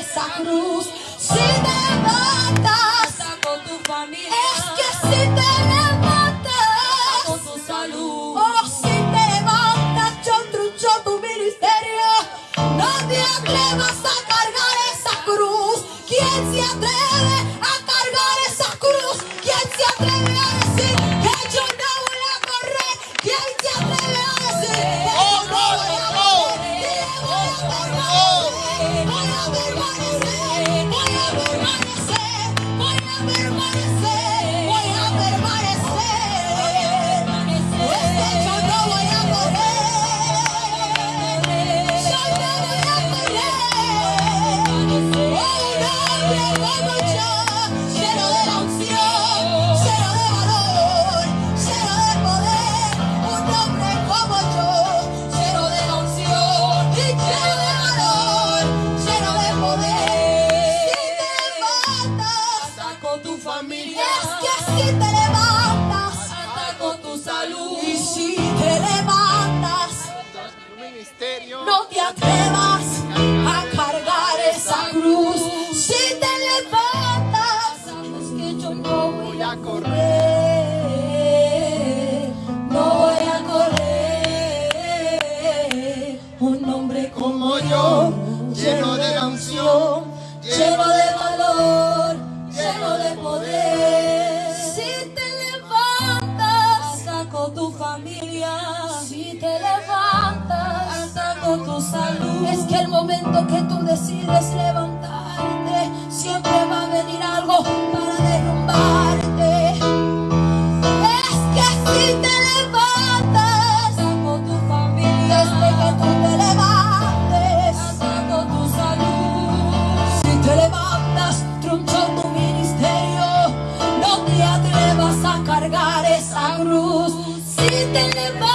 esa cruz. Si te levantas, Hasta con tu familia. es que si te levantas, con tu salud. oh, si te levantas, yo trucho tu ministerio. No te atrevas a cargar esa cruz. ¿Quién se atreve a cargar esa cruz? ¿Quién se atreve te levantas. No te atrevas a cargar esa cruz. Si te levantas, sabes que yo no voy a correr. No voy a correr. Un hombre como yo, lleno de la unción, lleno de que tú decides levantarte, siempre va a venir algo para derrumbarte. Es que si te levantas, con tu familia. desde que tú te levantes, con tu salud. si te levantas, troncho tu ministerio, no te atrevas a cargar esa cruz. Si te levantas,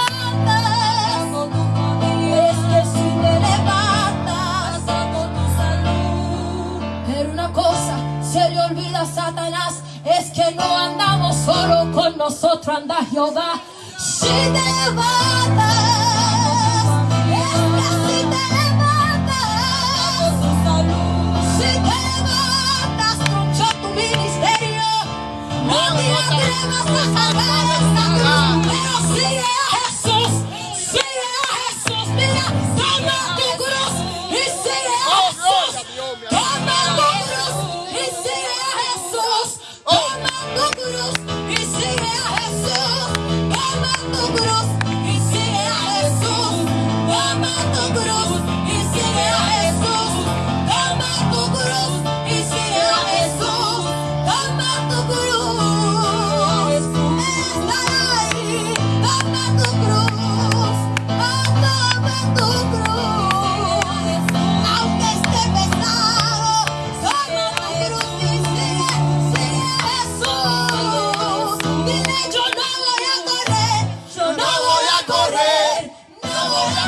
se le olvida a Satanás es que no andamos solo con nosotros anda Jehová. Si te levantas, es que si te levantas, si te levantas, troncho tu ministerio. No te atrevas a cargar esta cruz, pero sigue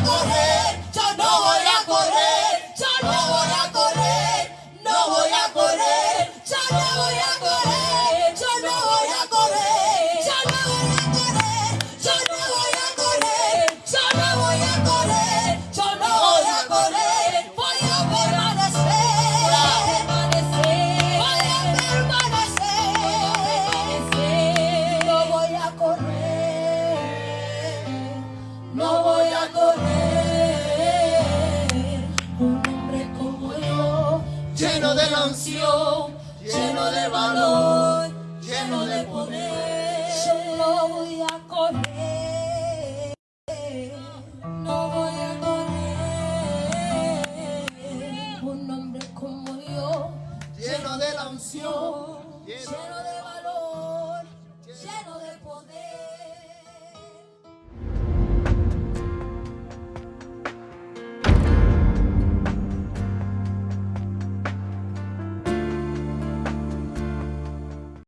no voy Lleno de valor, lleno de poder. Yo no voy a correr. No voy a correr. Un hombre como yo, lleno de la unción, lleno de